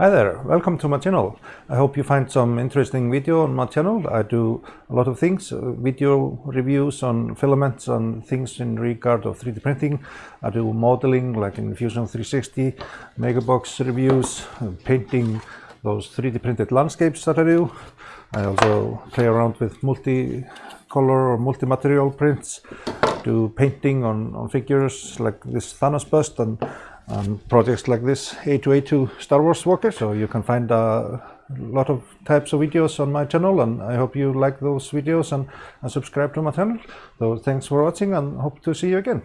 Hi there, welcome to my channel. I hope you find some interesting video on my channel. I do a lot of things, uh, video reviews on filaments and things in regard of 3D printing. I do modeling like in Fusion 360, Megabox reviews, uh, painting those 3D printed landscapes that I do. I also play around with multi-color or multi-material prints, do painting on, on figures like this Thanos bust and projects like this AT-AT Star Wars Walker. So you can find a lot of types of videos on my channel and I hope you like those videos and, and subscribe to my channel. So thanks for watching and hope to see you again.